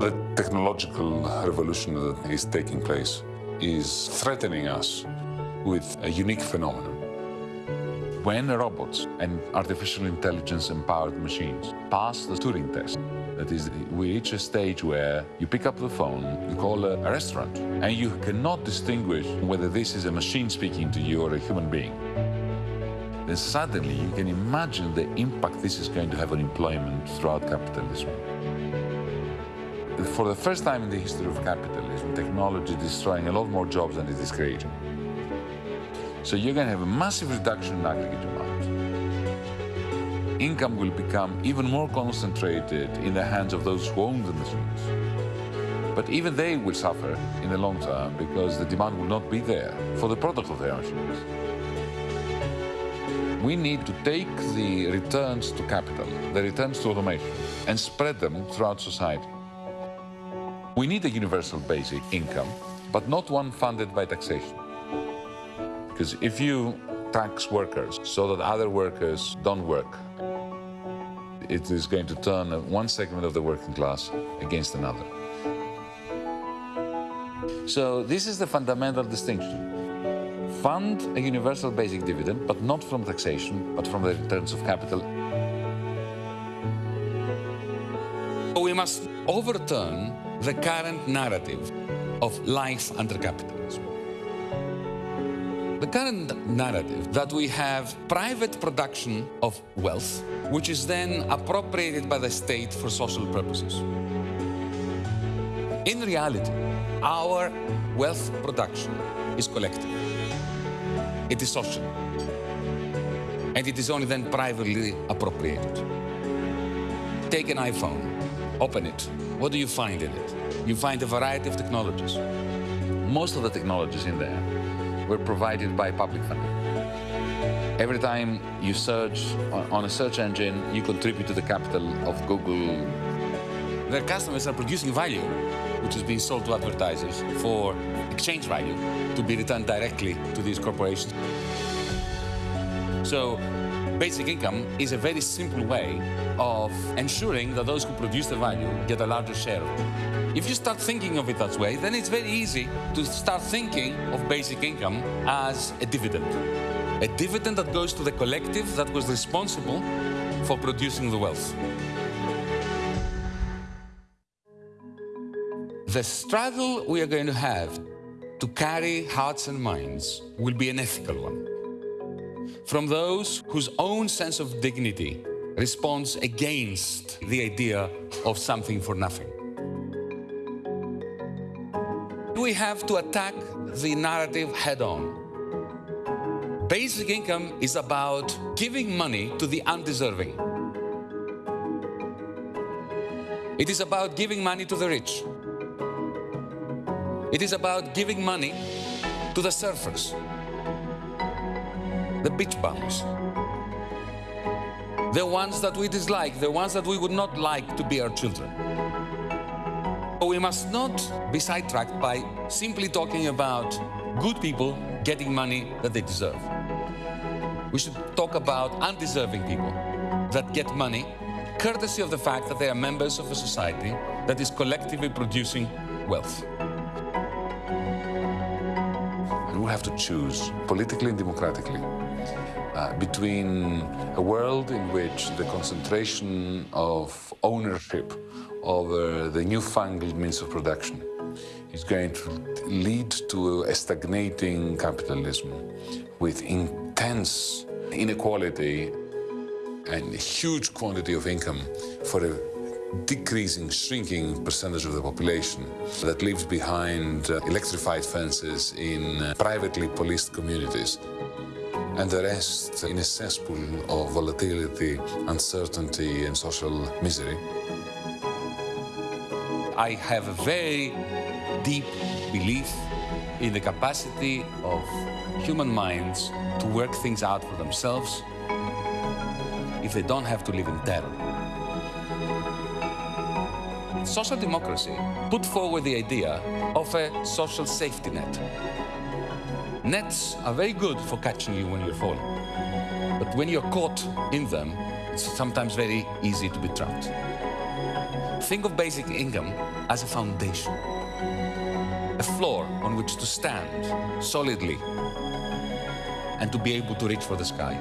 The technological revolution that is taking place is threatening us with a unique phenomenon. When robots and artificial intelligence empowered machines pass the Turing test, that is, we reach a stage where you pick up the phone, you call a, a restaurant, and you cannot distinguish whether this is a machine speaking to you or a human being. Then suddenly you can imagine the impact this is going to have on employment throughout capitalism. For the first time in the history of capitalism, technology is destroying a lot more jobs than it is creating. So you're going to have a massive reduction in aggregate demand. Income will become even more concentrated in the hands of those who own the machines. But even they will suffer in the long term because the demand will not be there for the product of their machines. We need to take the returns to capital, the returns to automation, and spread them throughout society. We need a universal basic income, but not one funded by taxation. Because if you tax workers so that other workers don't work, it is going to turn one segment of the working class against another. So this is the fundamental distinction. Fund a universal basic dividend, but not from taxation, but from the returns of capital. Must overturn the current narrative of life under capitalism. The current narrative that we have private production of wealth, which is then appropriated by the state for social purposes. In reality, our wealth production is collective. It is social. And it is only then privately appropriated. Take an iPhone, open it, what do you find in it? You find a variety of technologies. Most of the technologies in there were provided by public funding. Every time you search on a search engine, you contribute to the capital of Google. Their customers are producing value, which is being sold to advertisers for exchange value to be returned directly to these corporations. So basic income is a very simple way of ensuring that those who produce the value get a larger share of it. If you start thinking of it that way, then it's very easy to start thinking of basic income as a dividend. A dividend that goes to the collective that was responsible for producing the wealth. The struggle we are going to have to carry hearts and minds will be an ethical one from those whose own sense of dignity responds against the idea of something for nothing. We have to attack the narrative head on. Basic income is about giving money to the undeserving. It is about giving money to the rich. It is about giving money to the surfers, the beach bums. The ones that we dislike, the ones that we would not like to be our children. We must not be sidetracked by simply talking about good people getting money that they deserve. We should talk about undeserving people that get money courtesy of the fact that they are members of a society that is collectively producing wealth. And we have to choose politically and democratically uh, between a world in which the concentration of ownership over the newfangled means of production is going to lead to a stagnating capitalism with intense inequality and a huge quantity of income for a decreasing, shrinking percentage of the population that lives behind uh, electrified fences in uh, privately policed communities and the rest in a cesspool of volatility, uncertainty, and social misery. I have a very deep belief in the capacity of human minds to work things out for themselves if they don't have to live in terror. Social democracy put forward the idea of a social safety net. Nets are very good for catching you when you're falling. But when you're caught in them, it's sometimes very easy to be trapped. Think of basic income as a foundation, a floor on which to stand solidly and to be able to reach for the sky.